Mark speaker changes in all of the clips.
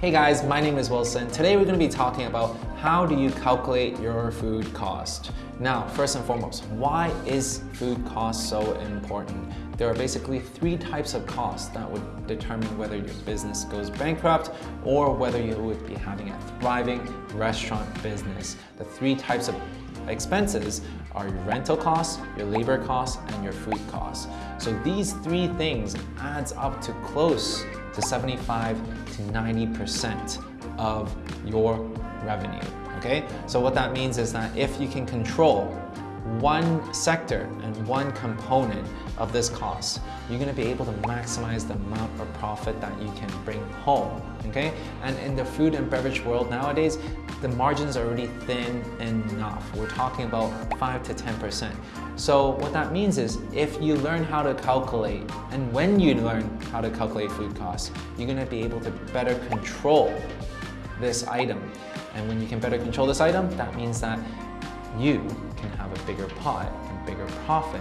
Speaker 1: Hey guys, my name is Wilson. Today we're going to be talking about how do you calculate your food cost. Now, first and foremost, why is food cost so important? There are basically three types of costs that would determine whether your business goes bankrupt or whether you would be having a thriving restaurant business. The three types of expenses are your rental costs, your labor costs, and your food costs. So these three things adds up to close to 75 to 90% of your revenue, okay? So what that means is that if you can control one sector and one component of this cost, you're gonna be able to maximize the amount of profit that you can bring home, okay? And in the food and beverage world nowadays, the margins are already thin enough. We're talking about 5 to 10%. So what that means is if you learn how to calculate and when you learn how to calculate food costs, you're gonna be able to better control this item. And when you can better control this item, that means that you can have a bigger pot and bigger profit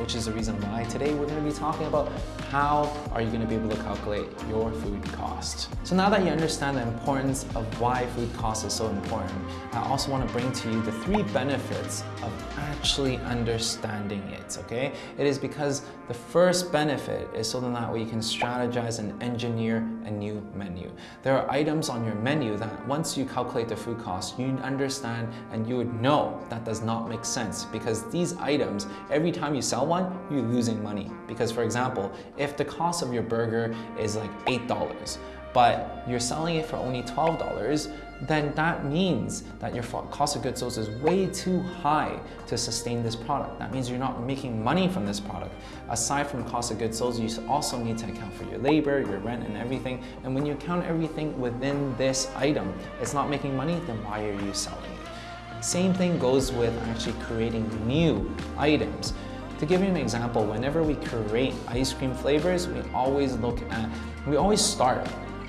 Speaker 1: which is the reason why today we're going to be talking about how are you going to be able to calculate your food cost. So now that you understand the importance of why food cost is so important, I also want to bring to you the three benefits of actually understanding it, okay? It is because the first benefit is so that way you can strategize and engineer a new menu. There are items on your menu that once you calculate the food cost, you understand and you would know that does not make sense because these items, every time you sell one, you're losing money. Because for example, if the cost of your burger is like $8, but you're selling it for only $12, then that means that your cost of goods sold is way too high to sustain this product. That means you're not making money from this product. Aside from cost of goods sold, you also need to account for your labor, your rent, and everything. And when you count everything within this item, it's not making money, then why are you selling it? Same thing goes with actually creating new items. To give you an example, whenever we create ice cream flavors, we always look at, we always start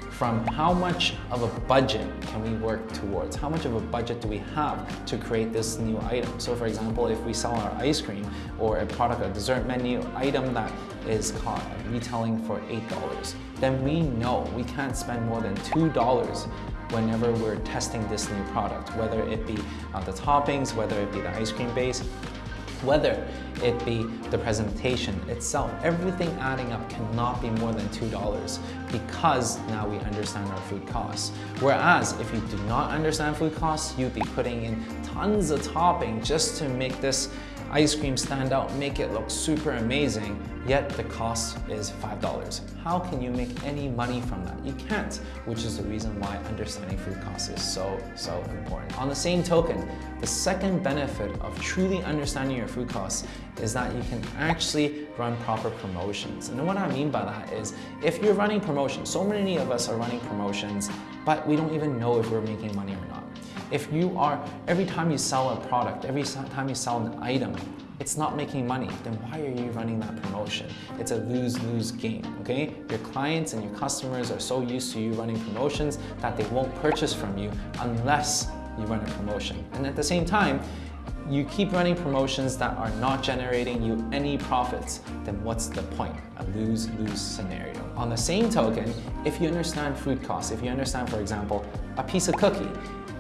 Speaker 1: from how much of a budget can we work towards? How much of a budget do we have to create this new item? So for example, if we sell our ice cream or a product, a dessert menu item that is caught retailing for $8, then we know we can't spend more than $2 whenever we're testing this new product, whether it be uh, the toppings, whether it be the ice cream base, whether it be the presentation itself. Everything adding up cannot be more than $2 because now we understand our food costs. Whereas if you do not understand food costs, you'd be putting in tons of topping just to make this ice cream stand out, make it look super amazing, yet the cost is $5. How can you make any money from that? You can't, which is the reason why understanding food costs is so, so important. On the same token, the second benefit of truly understanding your food costs is that you can actually run proper promotions. And what I mean by that is, if you're running promotions, so many of us are running promotions, but we don't even know if we're making money or not. If you are, every time you sell a product, every time you sell an item, it's not making money, then why are you running that promotion? It's a lose-lose game, okay? Your clients and your customers are so used to you running promotions that they won't purchase from you unless you run a promotion. And at the same time, you keep running promotions that are not generating you any profits, then what's the point? A lose-lose scenario. On the same token, if you understand food costs, if you understand, for example, a piece of cookie,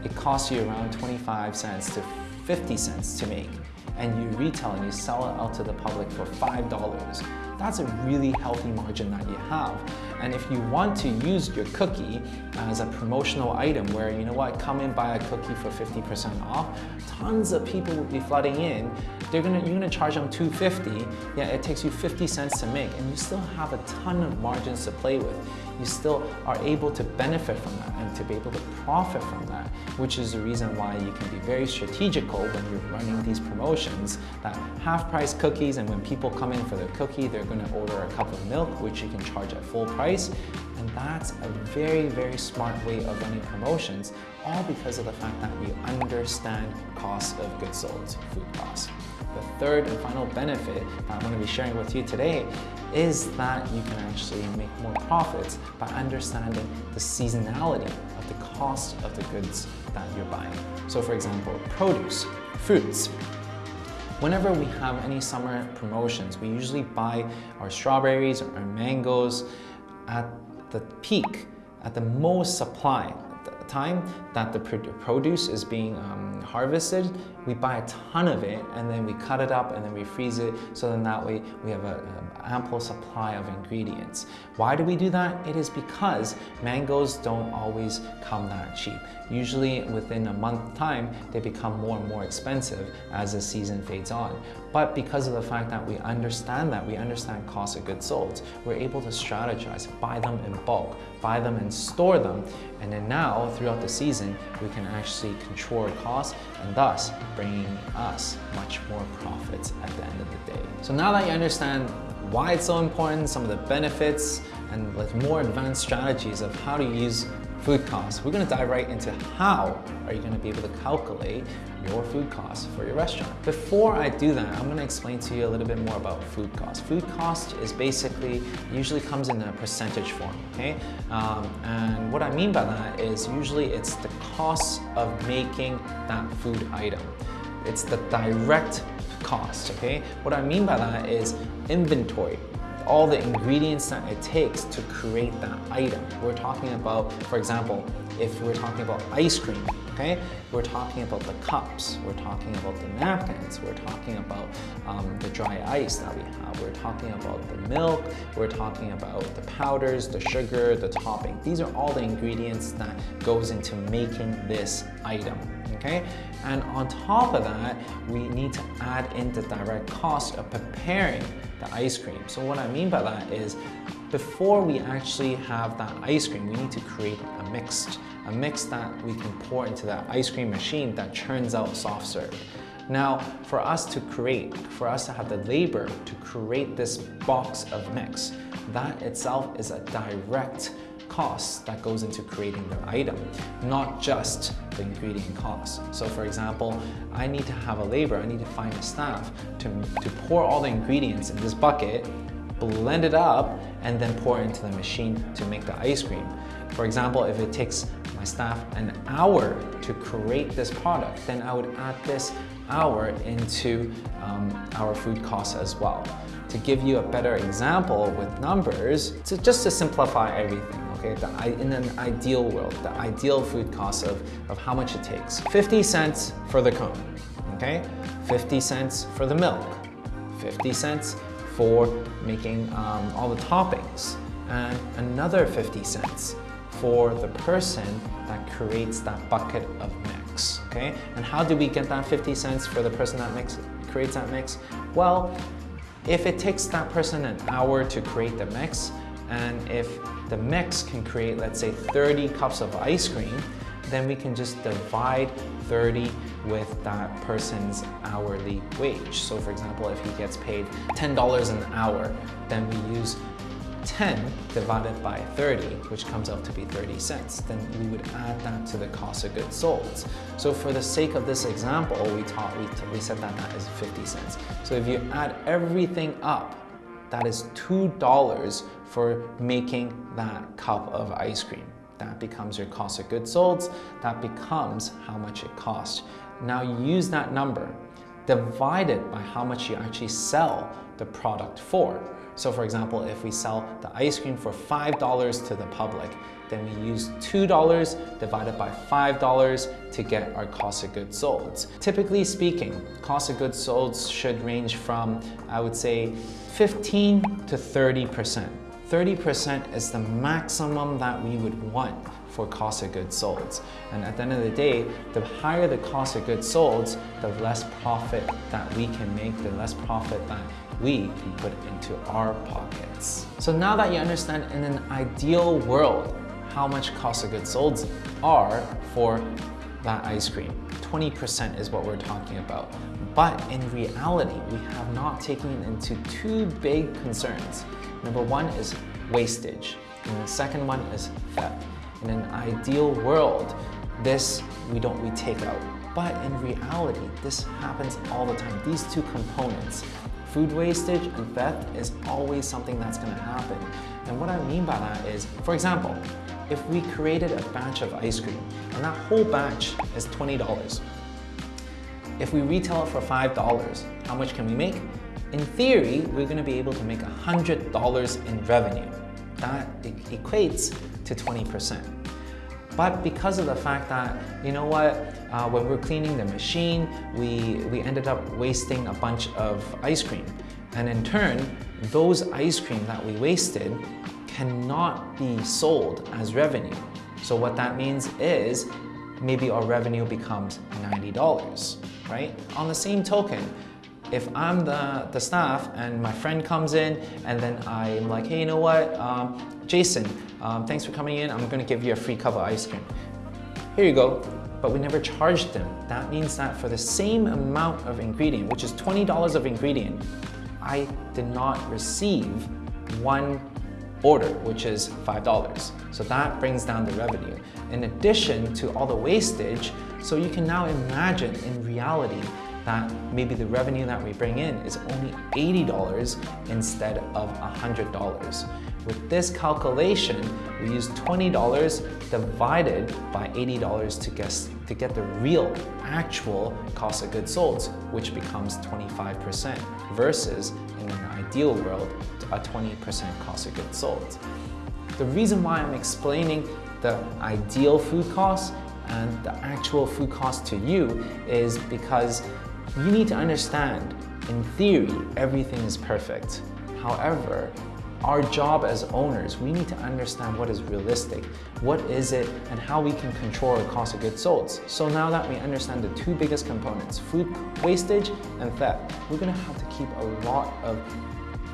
Speaker 1: it costs you around 25 cents to 50 cents to make and you retail and you sell it out to the public for $5, that's a really healthy margin that you have. And if you want to use your cookie as a promotional item where, you know what, come and buy a cookie for 50% off, tons of people will be flooding in. They're gonna, you're gonna charge them 250, yeah, it takes you 50 cents to make, and you still have a ton of margins to play with. You still are able to benefit from that and to be able to profit from that, which is the reason why you can be very strategical when you're running these promotions that half-price cookies and when people come in for their cookie, they're gonna order a cup of milk, which you can charge at full price price. And that's a very, very smart way of running promotions, all because of the fact that we understand cost of goods sold, food costs. The third and final benefit that I'm going to be sharing with you today is that you can actually make more profits by understanding the seasonality of the cost of the goods that you're buying. So for example, produce, fruits, Whenever we have any summer promotions, we usually buy our strawberries or our mangoes at the peak at the most supply, time that the produce is being um, harvested, we buy a ton of it and then we cut it up and then we freeze it. So then that way we have an ample supply of ingredients. Why do we do that? It is because mangoes don't always come that cheap. Usually within a month time, they become more and more expensive as the season fades on. But because of the fact that we understand that, we understand cost of goods sold, we're able to strategize, buy them in bulk, buy them and store them. And then now, throughout the season, we can actually control costs and thus bringing us much more profits at the end of the day. So now that you understand why it's so important, some of the benefits, and like more advanced strategies of how to use food costs. We're gonna dive right into how are you gonna be able to calculate your food costs for your restaurant. Before I do that, I'm gonna explain to you a little bit more about food cost. Food cost is basically, usually comes in a percentage form, okay? Um, and what I mean by that is usually it's the cost of making that food item. It's the direct cost, okay? What I mean by that is inventory, all the ingredients that it takes to create that item. We're talking about, for example, if we're talking about ice cream, okay? We're talking about the cups, we're talking about the napkins, we're talking about um, the dry ice that we have, we're talking about the milk, we're talking about the powders, the sugar, the topping. These are all the ingredients that goes into making this item, okay? And on top of that, we need to add in the direct cost of preparing the ice cream. So what I mean by that is before we actually have that ice cream, we need to create a mix, a mix that we can pour into that ice cream machine that churns out soft serve. Now, for us to create, for us to have the labor to create this box of mix, that itself is a direct cost that goes into creating the item, not just the ingredient cost. So for example, I need to have a labor, I need to find a staff to, to pour all the ingredients in this bucket, blend it up, and then pour it into the machine to make the ice cream. For example, if it takes my staff an hour to create this product, then I would add this hour into um, our food costs as well. To give you a better example with numbers, to, just to simplify everything, okay? The, in an ideal world, the ideal food cost of, of how much it takes. 50 cents for the cone, okay? 50 cents for the milk, 50 cents for making um, all the toppings, and another 50 cents for the person that creates that bucket of mix, okay? And how do we get that 50 cents for the person that mix, creates that mix? Well, if it takes that person an hour to create the mix, and if the mix can create, let's say 30 cups of ice cream, then we can just divide 30 with that person's hourly wage. So for example, if he gets paid $10 an hour, then we use 10 divided by 30, which comes out to be 30 cents, then we would add that to the cost of goods sold. So for the sake of this example, we taught we, we said that that is 50 cents. So if you add everything up, that is $2 for making that cup of ice cream. That becomes your cost of goods sold. That becomes how much it costs. Now use that number, divide it by how much you actually sell the product for. So for example, if we sell the ice cream for $5 to the public, then we use $2 divided by $5 to get our cost of goods sold. Typically speaking, cost of goods sold should range from, I would say, 15 to 30%. 30% is the maximum that we would want for cost of goods sold. And at the end of the day, the higher the cost of goods sold, the less profit that we can make, the less profit that we can put into our pockets. So now that you understand in an ideal world how much cost of goods sold are for that ice cream, 20% is what we're talking about. But in reality, we have not taken into two big concerns. Number one is wastage, and the second one is theft. In an ideal world, this we don't we take out. But in reality, this happens all the time. These two components, food wastage and theft is always something that's gonna happen. And what I mean by that is, for example, if we created a batch of ice cream and that whole batch is $20, if we retail it for $5, how much can we make? In theory, we're gonna be able to make $100 in revenue. That equates to 20%. But because of the fact that, you know what, uh, when we're cleaning the machine, we, we ended up wasting a bunch of ice cream. And in turn, those ice cream that we wasted cannot be sold as revenue. So what that means is maybe our revenue becomes $90, right? On the same token, if I'm the, the staff and my friend comes in and then I'm like, hey, you know what, um, Jason, um, thanks for coming in. I'm gonna give you a free cup of ice cream. Here you go. But we never charged them. That means that for the same amount of ingredient, which is $20 of ingredient, I did not receive one order, which is $5. So that brings down the revenue. In addition to all the wastage, so you can now imagine in reality that maybe the revenue that we bring in is only $80 instead of $100. With this calculation, we use $20 divided by $80 to get, to get the real, actual cost of goods sold, which becomes 25% versus in an ideal world, a 20% cost of goods sold. The reason why I'm explaining the ideal food cost and the actual food cost to you is because you need to understand, in theory, everything is perfect. However, our job as owners, we need to understand what is realistic, what is it, and how we can control our cost of goods sold. So now that we understand the two biggest components, food wastage and theft, we're gonna have to keep a lot of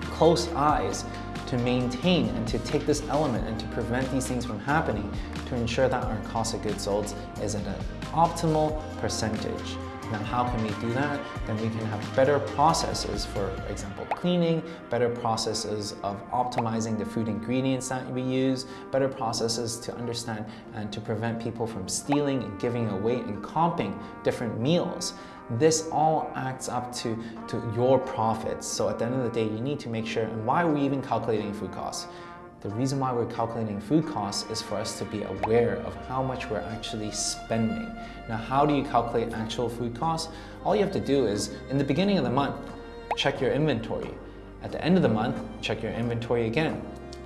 Speaker 1: close eyes to maintain and to take this element and to prevent these things from happening to ensure that our cost of goods sold is at an optimal percentage. Now how can we do that? Then we can have better processes, for example, cleaning, better processes of optimizing the food ingredients that we use, better processes to understand and to prevent people from stealing and giving away and comping different meals. This all acts up to, to your profits. So at the end of the day, you need to make sure, and why are we even calculating food costs? The reason why we're calculating food costs is for us to be aware of how much we're actually spending. Now, how do you calculate actual food costs? All you have to do is, in the beginning of the month, check your inventory. At the end of the month, check your inventory again.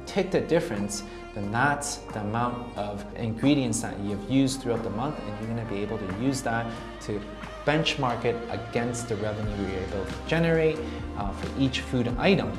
Speaker 1: Take the difference, then that's the amount of ingredients that you've used throughout the month and you're gonna be able to use that to benchmark it against the revenue you're able to generate uh, for each food item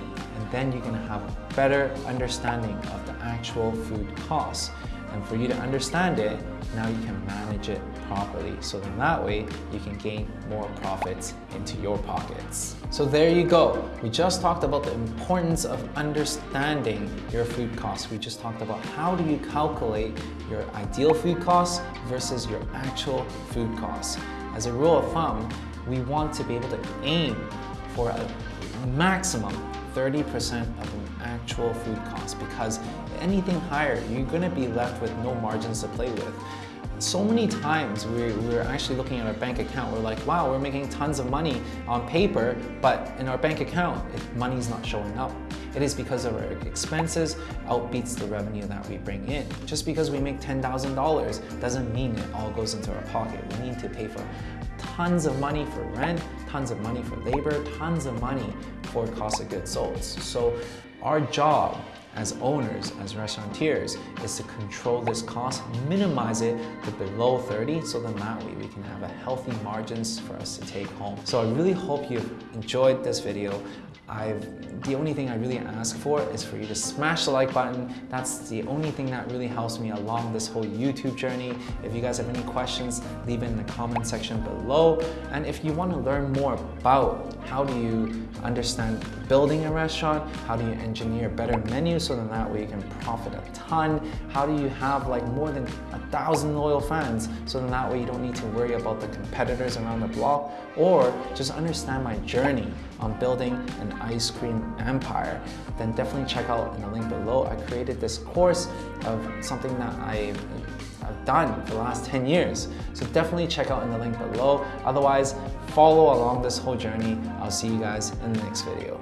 Speaker 1: then you're gonna have a better understanding of the actual food costs. And for you to understand it, now you can manage it properly. So then that way you can gain more profits into your pockets. So there you go. We just talked about the importance of understanding your food costs. We just talked about how do you calculate your ideal food costs versus your actual food costs. As a rule of thumb, we want to be able to aim for a maximum 30% of an actual food cost because anything higher, you're gonna be left with no margins to play with. So many times we're, we're actually looking at our bank account, we're like, wow, we're making tons of money on paper, but in our bank account, money's not showing up. It is because of our expenses outbeats the revenue that we bring in. Just because we make $10,000 doesn't mean it all goes into our pocket. We need to pay for tons of money for rent, tons of money for labor, tons of money for cost of goods sold. So our job as owners, as restaurateurs, is to control this cost, minimize it to below 30, so then that way we can have a healthy margins for us to take home. So I really hope you've enjoyed this video. I've, the only thing I really ask for is for you to smash the like button. That's the only thing that really helps me along this whole YouTube journey. If you guys have any questions, leave it in the comment section below. And if you want to learn more about how do you understand building a restaurant, how do you engineer better menus so then that way you can profit a ton, how do you have like more than a thousand loyal fans so then that way you don't need to worry about the competitors around the block, or just understand my journey on building an ice cream empire, then definitely check out in the link below. I created this course of something that I've, done for the last 10 years. So definitely check out in the link below. Otherwise, follow along this whole journey. I'll see you guys in the next video.